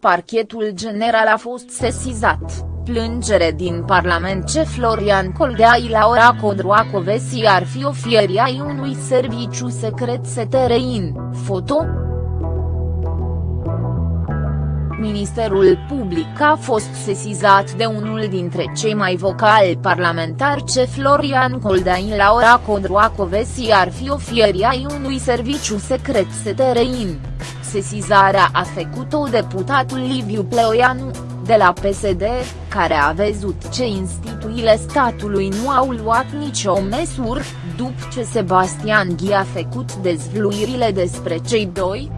Parchetul general a fost sesizat, plângere din Parlament ce Florian Coldeai Laura Codroacovesi ar fi ofierii ai unui serviciu secret STRIN, foto? Ministerul Public a fost sesizat de unul dintre cei mai vocali parlamentari ce Florian Coldeai Laura Codroacovesi ar fi ofierii ai unui serviciu secret STRIN. Sesizarea a făcut-o deputatul Liviu Pleoianu, de la PSD, care a văzut ce instituțiile statului nu au luat nicio măsură, după ce Sebastian Ghi a făcut dezvluirile despre cei doi,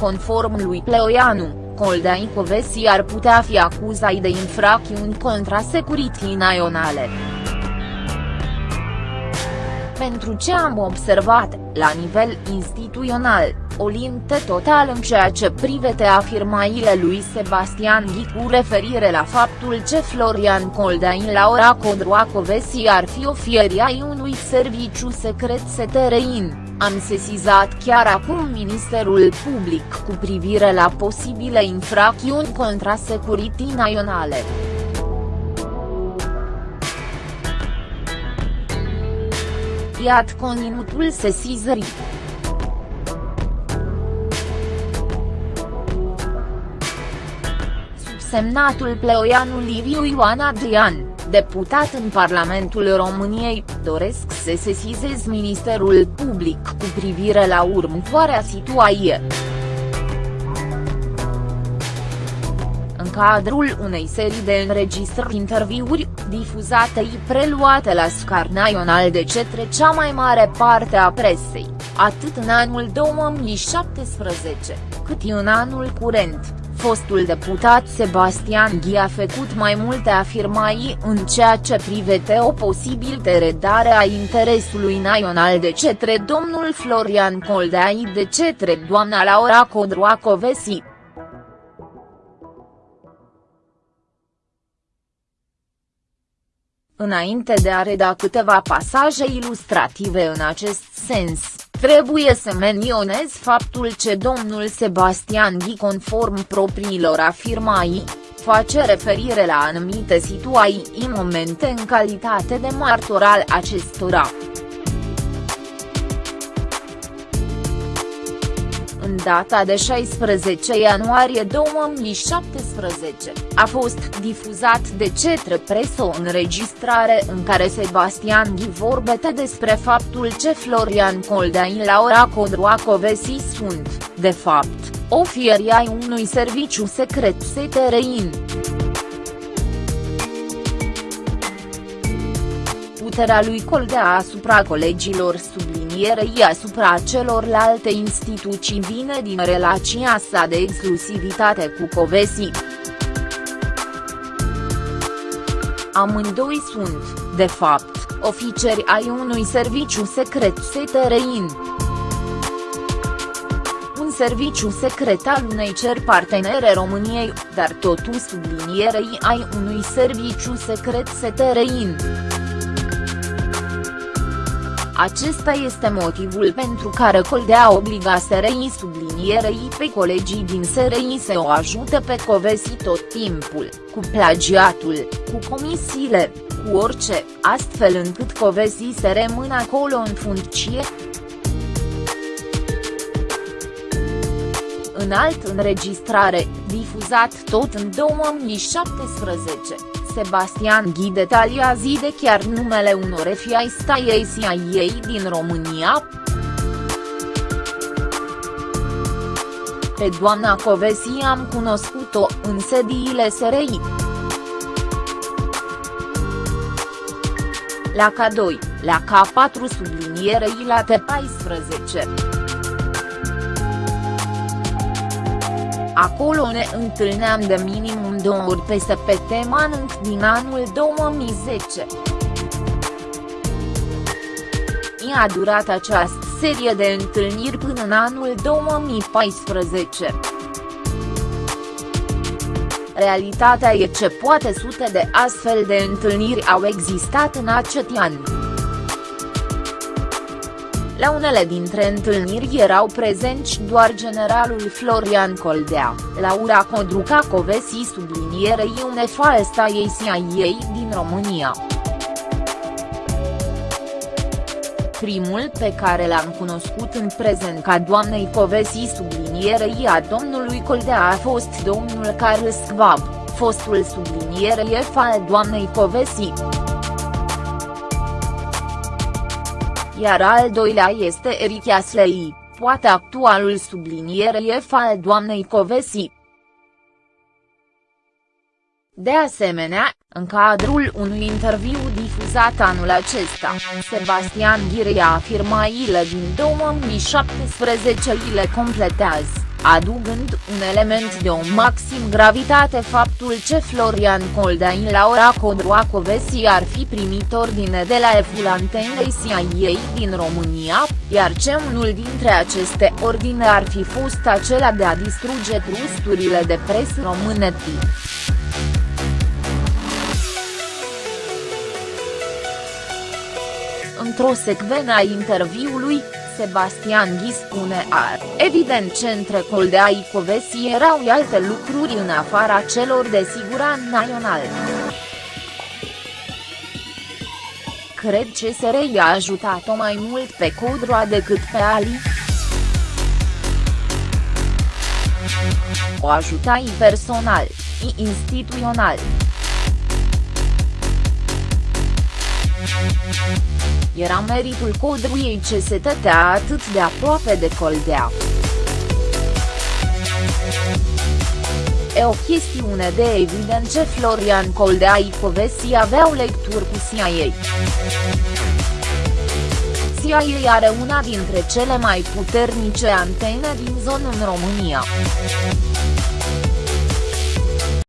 Conform lui Pleoianu, Coldai Covesi ar putea fi acuzat de infracțiuni contra securității naționale. Pentru ce am observat, la nivel instituțional, o linte total în ceea ce privete afirmaile lui Sebastian Ghi cu referire la faptul ce Florian Coldain Laura Codroacovesi ar fi ofierii ai unui serviciu secret STRIN. Am sesizat chiar acum Ministerul Public cu privire la posibile infracțiuni contra securității naționale. Iat conținutul sesizării. Subsemnatul Pleoianu Liviu Ioan Adrian deputat în Parlamentul României, doresc să sesizez Ministerul Public cu privire la următoarea situație. Cadrul unei serii de înregistrări interviuri, difuzate și preluate la scar național de cetre cea mai mare parte a presei, atât în anul 2017, cât și în anul curent, fostul deputat Sebastian Ghi a făcut mai multe afirmații în ceea ce privete o posibil teredare a interesului național de cetre domnul Florian Coldai de cetre doamna Laura Codroacovesi. Înainte de a reda câteva pasaje ilustrative în acest sens, Trebuie să menționez faptul ce domnul Sebastian Ghi conform propriilor afirmații, face referire la anumite situații în momente în calitate de martor al acestora. În data de 16 ianuarie 2017, a fost difuzat de cetre presă o înregistrare în care Sebastian Ghi vorbete despre faptul ce Florian Coldain Laura Codroacovesi sunt, de fapt, ofierii ai unui serviciu secret STRIN. Puterea lui Coldea asupra colegilor sublinie sublinierei asupra celorlalte instituții vine din relația sa de exclusivitate cu Covesi. Amândoi sunt, de fapt, oficeri ai unui serviciu secret STRIN. Un serviciu secret al unei cer partenere României, dar totul sublinierei ai unui serviciu secret STRIN. Acesta este motivul pentru care Coldea obliga SRI sublinierei pe colegii din SRI să o ajute pe Covesi tot timpul, cu plagiatul, cu comisiile, cu orice, astfel încât Covesi să rămână acolo în funcție. În alt înregistrare, difuzat tot în 2017. Sebastian Ghi detaliază de chiar numele unor FI staiei CIA din România. Pe doamna Covesi am cunoscut-o în sediile SRI. La K2, la K4 sublinierei la T14. Acolo ne întâlneam de minimum două ori pe săptămână din anul 2010. I-a durat această serie de întâlniri până în anul 2014. Realitatea e ce poate sute de astfel de întâlniri au existat în acest an. La unele dintre întâlniri erau prezenți doar generalul Florian Coldea, Laura Codruca-Covesi sublinierei une falsta ei CIA din România. Primul pe care l-am cunoscut în prezent ca doamnei Covesi sublinierei a domnului Coldea a fost domnul Carl Schwab, fostul sublinierei al doamnei Covesi. Iar al doilea este Eric Aslei, poate actualul sublinierei al doamnei Covesi. De asemenea, în cadrul unui interviu difuzat anul acesta, Sebastian Ghirei a afirmat ile din 2017 ile completează adugând un element de o maxim gravitate faptul ce Florian Coldain la ora Codroacovesi ar fi primit ordine de la eful antenei CIA din România, iar ce unul dintre aceste ordine ar fi fost acela de a distruge trusturile de presă române. Într-o secvenă a interviului, Sebastian Ghi spune ar, evident ce între Coldea Icovesi erau alte lucruri în afara celor de siguran național. Cred că SRI a ajutat-o mai mult pe Codroa decât pe Ali. O ajutai personal, instituțional. Era meritul codruiei ce se tătea atât de aproape de Coldea. E o chestiune de evident ce Florian Coldea Icovesi aveau lecturi cu CIA. CIA are una dintre cele mai puternice antene din zonă în România.